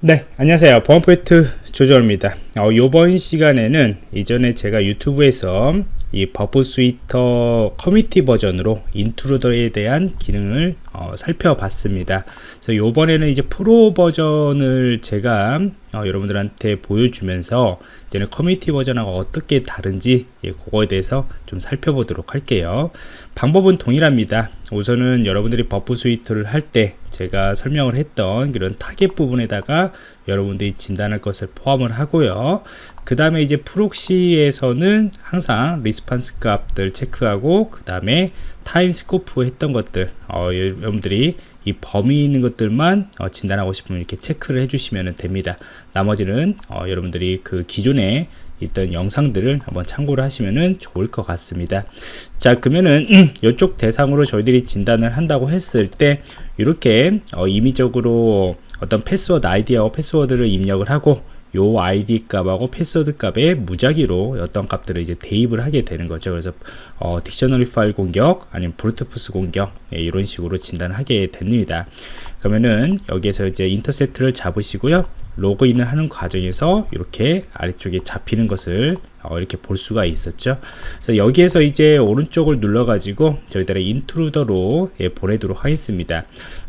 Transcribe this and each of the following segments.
네 안녕하세요. 보안포인트 조조입니다. 어, 이번 시간에는 이전에 제가 유튜브에서 이 Burp Suite 커뮤니티 버전으로 Intruder에 대한 기능을 어, 살펴봤습니다. 그래서 이번에는 이제 프로 버전을 제가 어, 여러분들한테 보여주면서 이제는 커뮤니티 버전하고 어떻게 다른지 예, 그거에 대해서 좀 살펴보도록 할게요. 방법은 동일합니다. 우선은 여러분들이 Burp Suite를 할 때 제가 설명을 했던 그런 타겟 부분에다가 여러분들이 진단할 것을 포함을 하고요. 그 다음에 이제 proxy에서는 항상 response 값들 체크하고 그 다음에 in scope 했던 것들 어, 여러분들이 이 범위 있는 것들만 어, 진단하고 싶으면 이렇게 체크를 해주시면 됩니다. 나머지는 어, 여러분들이 그 기존에 있던 영상들을 한번 참고를 하시면 좋을 것 같습니다 자 그러면은 이쪽 대상으로 저희들이 진단을 한다고 했을 때 이렇게 어, 임의적으로 어떤 패스워드 아이디하고 패스워드를 입력을 하고 요 아이디 값하고 패스워드 값에 무작위로 어떤 값들을 이제 대입을 하게 되는 거죠. 그래서 어, 딕셔너리 파일 공격 아니면 브루트포스 공격 예, 이런 식으로 진단을 하게 됩니다. 그러면은 여기에서 이제 인터셉트를 잡으시고요. 로그인을 하는 과정에서 이렇게 아래쪽에 잡히는 것을 어, 이렇게 볼 수가 있었죠. 그래서 여기에서 이제 오른쪽을 눌러 가지고 저희들의 인트루더로 예, 보내도록 하겠습니다.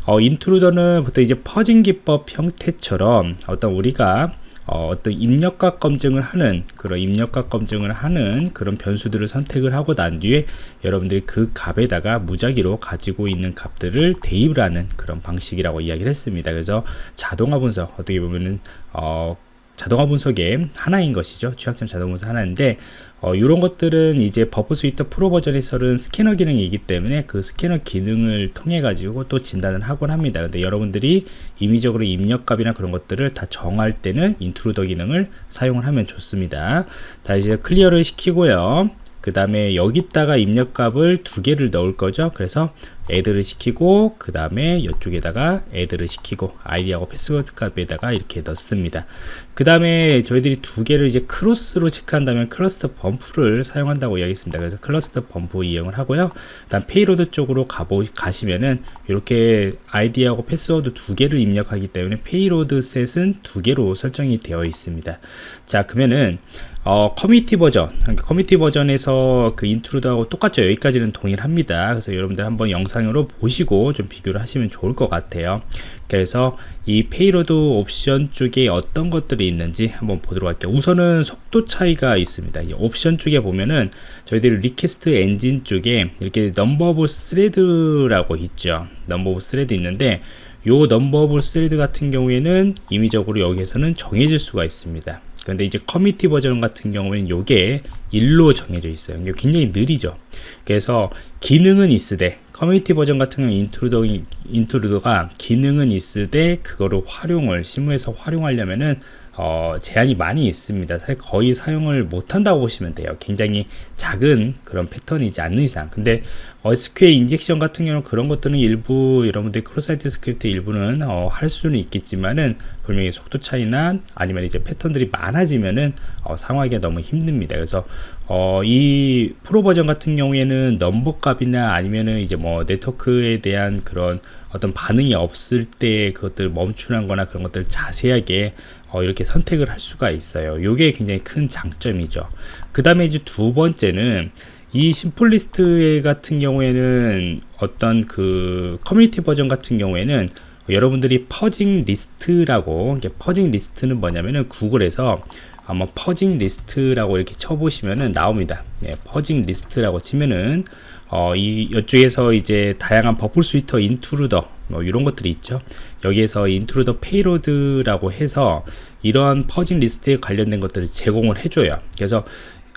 어, 인트루더는 보통 이제 퍼진 기법 형태처럼 어떤 우리가 어, 떤 입력값 검증을 하는 그런 입력값 검증을 하는 그런 변수들을 선택을 하고 난 뒤에 여러분들이 그 값에다가 무작위로 가지고 있는 값들을 대입을 하는 그런 방식이라고 이야기를 했습니다. 그래서 자동화 분석 어떻게 보면은 어, 자동화 분석의 하나인 것이죠. 취약점 자동 분석 하나인데 어, 이런 것들은 이제 버프 스위터 프로 버전에서는 스캐너 기능이 기 때문에 그 스캐너 기능을 통해 가지고 또 진단을 하곤 합니다. 근데 여러분들이 임의적으로 입력값이나 그런 것들을 다 정할 때는 인트루더 기능을 사용을 하면 좋습니다. 자 이제 클리어를 시키고요 그 다음에 여기다가 입력값을 두 개를 넣을 거죠. 그래서 애드를 시키고 그 다음에 이쪽에다가 애드를 시키고 아이디하고 패스워드 값에다가 이렇게 넣습니다. 그 다음에 저희들이 두 개를 이제 크로스로 체크한다면 클러스터 범프를 사용한다고 이야기했습니다. 그래서 클러스터 범프 이용을 하고요. 일단 페이로드 쪽으로 가보, 가시면은 이렇게 아이디하고 패스워드 두 개를 입력하기 때문에 페이로드 셋은 두 개로 설정이 되어 있습니다. 자 그러면은 어, 커뮤니티 버전. 그러니까 커뮤니티 버전에서 그 인트루더하고 똑같죠. 여기까지는 동일합니다. 그래서 여러분들 한번 영상으로 보시고 좀 비교를 하시면 좋을 것 같아요. 그래서 이 페이로드 옵션 쪽에 어떤 것들이 있는지 한번 보도록 할게요. 우선은 속도 차이가 있습니다. 이 옵션 쪽에 보면은 저희들이 리퀘스트 엔진 쪽에 이렇게 넘버 오브 스레드라고 있죠. 넘버 오브 스레드 있는데 요 넘버 오브 스레드 같은 경우에는 임의적으로 여기에서는 정해질 수가 있습니다 근데 이제 커뮤니티 버전 같은 경우에는 요게 1로 정해져 있어요. 이게 굉장히 느리죠. 그래서 기능은 있으되 커뮤니티 버전 같은 경우 인트루더, 인트루더가 기능은 있으되 그거를 활용을 실무에서 활용하려면은 어, 제한이 많이 있습니다. 사실 거의 사용을 못한다고 보시면 돼요. 굉장히 작은 그런 패턴이지 않는 이상. 근데 어, SQL 인젝션 같은 경우는 그런 것들은 일부 여러분들 크로사이트 스크립트 일부는 어, 할 수는 있겠지만은 분명히 속도 차이나 아니면 이제 패턴들이 많아지면은 어, 상황하기가 너무 힘듭니다. 그래서 어, 이 프로 버전 같은 경우에는 넘버 값이나 아니면은 이제 뭐 네트워크에 대한 그런 어떤 반응이 없을 때 그것들 멈추는 거나 그런 것들 자세하게 어, 이렇게 선택을 할 수가 있어요. 이게 굉장히 큰 장점이죠. 그 다음에 이제 두 번째는 이 심플리스트 같은 경우에는 어떤 그 커뮤니티 버전 같은 경우에는 여러분들이 퍼징 리스트라고 이게 퍼징 리스트는 뭐냐면은 구글에서 아마 퍼징 리스트라고 이렇게 쳐보시면은 나옵니다. 예, 퍼징 리스트라고 치면은 어, 이 이쪽에서 이제 다양한 버플 스위터 인트루더 뭐 이런 것들이 있죠 여기에서 인트루더 페이로드라고 해서 이러한 퍼징 리스트에 관련된 것들을 제공을 해줘요. 그래서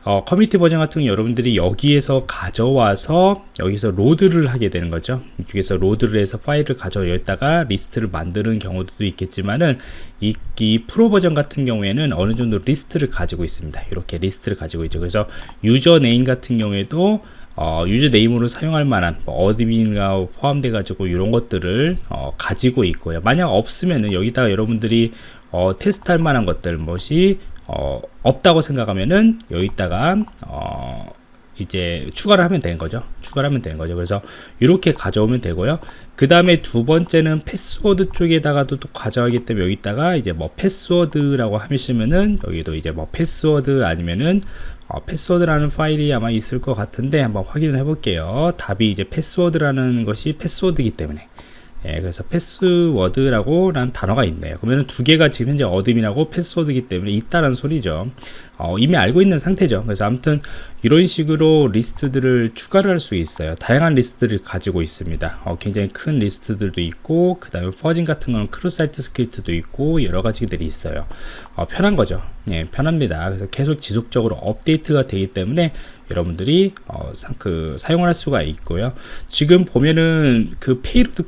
어, 커뮤니티 버전 같은 경우 여러분들이 여기에서 가져와서 여기서 로드를 하게 되는 거죠. 이쪽에서 로드를 해서 파일을 가져 여기다가 리스트를 만드는 경우도 있겠지만은 이, 이 프로 버전 같은 경우에는 어느 정도 리스트를 가지고 있습니다. 이렇게 리스트를 가지고 있죠. 그래서 유저 네임 같은 경우에도 어, 유저 네임으로 사용할 만한 뭐 어드민가 포함돼 가지고 이런 것들을 어, 가지고 있고요. 만약 없으면은 여기다가 여러분들이 어, 테스트할 만한 것들 것이 어, 없다고 생각하면은 여기다가 어, 이제 추가를 하면 되는 거죠. 추가를 하면 되는 거죠. 그래서 이렇게 가져오면 되고요. 그 다음에 두 번째는 패스워드 쪽에다가도 또 가져가기 때문에 여기다가 이제 뭐 패스워드라고 하시면은 여기도 이제 뭐 패스워드 아니면은 어, 패스워드라는 파일이 아마 있을 것 같은데 한번 확인을 해 볼게요. 답이 이제 패스워드라는 것이 패스워드이기 때문에. 예, 그래서 패스워드라고 라는 단어가 있네요. 그러면 두 개가 지금 현재 어둠이라고 패스워드이기 때문에 있다는 소리죠 어, 이미 알고 있는 상태죠. 그래서 아무튼 이런 식으로 리스트들을 추가를 할 수 있어요. 다양한 리스트를 가지고 있습니다. 어, 굉장히 큰 리스트들도 있고 그 다음에 퍼진 같은 거는 크로스 사이트 스크립트도 있고 여러 가지들이 있어요. 어, 편한 거죠. 예, 편합니다. 그래서 계속 지속적으로 업데이트가 되기 때문에 여러분들이 어, 사, 그, 사용을 할 수가 있고요. 지금 보면은 그 페이로드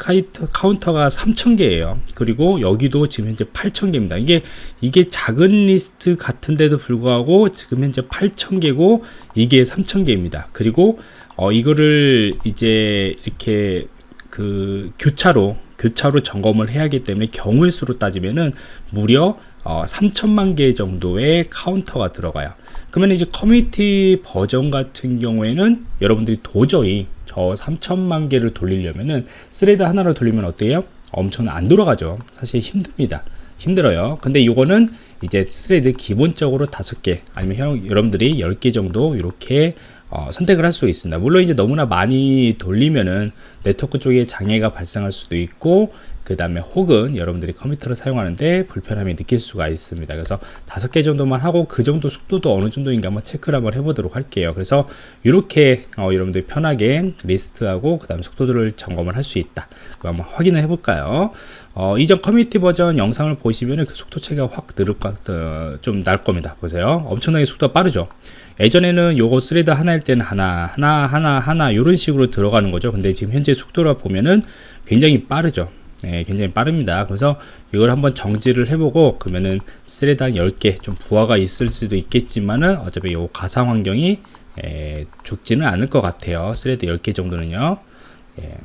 카운터 가 3000개예요. 그리고 여기도 지금 현재 8000개입니다. 이게 이게 작은 리스트 같은데도 불구하고 지금 현재 8000개고 이게 3000개입니다. 그리고 어, 이거를 이제 이렇게 그 교차로 교차로 점검을 해야 하기 때문에 경우의 수로 따지면은 무려 어, 3천만 개 정도의 카운터가 들어가요. 그러면 이제 커뮤니티 버전 같은 경우에는 여러분들이 도저히 저 3천만 개를 돌리려면은 스레드 하나로 돌리면 어때요? 엄청 안 돌아가죠. 사실 힘듭니다 힘들어요. 근데 이거는 이제 스레드 기본적으로 다섯 개 아니면 형, 여러분들이 10개 정도 이렇게 어, 선택을 할 수 있습니다. 물론 이제 너무나 많이 돌리면은 네트워크 쪽에 장애가 발생할 수도 있고 그 다음에 혹은 여러분들이 컴퓨터를 사용하는데 불편함이 느낄 수가 있습니다. 그래서 다섯 개 정도만 하고 그 정도 속도도 어느 정도인가 한번 체크를 한번 해보도록 할게요. 그래서 이렇게 어, 여러분들이 편하게 리스트하고 그 다음에 속도들을 점검을 할 수 있다. 그거 한번 확인을 해볼까요? 어, 이전 커뮤니티 버전 영상을 보시면 그 속도 차이가 확 늘을 어, 좀날 겁니다. 보세요. 엄청나게 속도가 빠르죠? 예전에는 요거 스레드 하나일 때는 하나 하나 하나 하나 이런 식으로 들어가는 거죠. 근데 지금 현재 속도로 보면은 굉장히 빠르죠 예, 굉장히 빠릅니다. 그래서 이걸 한번 정지를 해보고 그러면은 스레당 10개 좀 부하가 있을 수도 있겠지만은 어차피 요 가상 환경이 예, 죽지는 않을 것 같아요. 스레드 10개 정도는요. 예.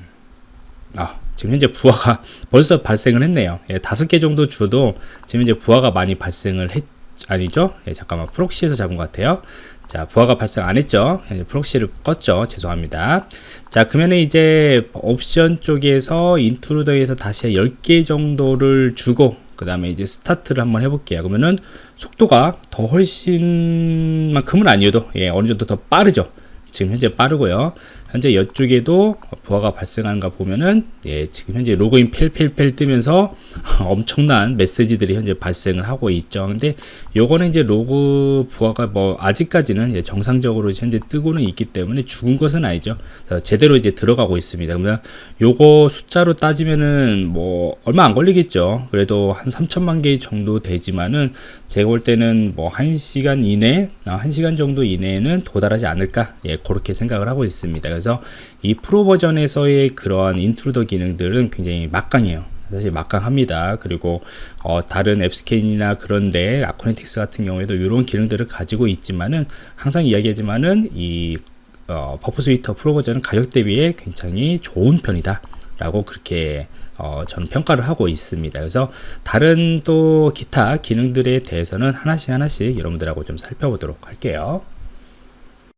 아 지금 현재 부하가 벌써 발생을 했네요. 예, 5개 정도 줘도 지금 현재 부하가 많이 발생을 했 아니죠? 예, 잠깐만. 프록시에서 잡은 것 같아요. 자 부하가 발생 안 했죠? 프록시를 껐죠? 죄송합니다. 자 그러면 이제 옵션 쪽에서 인트루더에서 다시 10개 정도를 주고 그 다음에 이제 스타트를 한번 해볼게요. 그러면은 속도가 더 훨씬 만큼은 아니어도 예 어느 정도 더 빠르죠? 지금 현재 빠르고요 현재 이쪽에도 부하가 발생하는가 보면은 예, 지금 현재 로그인 펠펠펠 뜨면서 엄청난 메시지들이 현재 발생을 하고 있죠. 근데 요거는 이제 로그 부하가 뭐 아직까지는 이제 정상적으로 현재 뜨고는 있기 때문에 죽은 것은 아니죠. 제대로 이제 들어가고 있습니다. 그러면 요거 숫자로 따지면은 뭐 얼마 안 걸리겠죠. 그래도 한 3천만 개 정도 되지만은 제가 볼 때는 뭐 1시간 이내, 1시간 아, 정도 이내에는 도달하지 않을까? 예, 그렇게 생각을 하고 있습니다. 그래서 이 프로 버전에서의 그러한 인트루더 기능들은 굉장히 막강해요. 사실 막강합니다. 그리고 어, 다른 앱스캔이나 그런데 아코네틱스 같은 경우에도 이런 기능들을 가지고 있지만은 항상 이야기하지만은 이 어, 버프 스위터 프로 버전은 가격 대비에 굉장히 좋은 편이다. 라고 그렇게 어, 저는 평가를 하고 있습니다. 그래서 다른 또 기타 기능들에 대해서는 하나씩 하나씩 여러분들하고 좀 살펴보도록 할게요.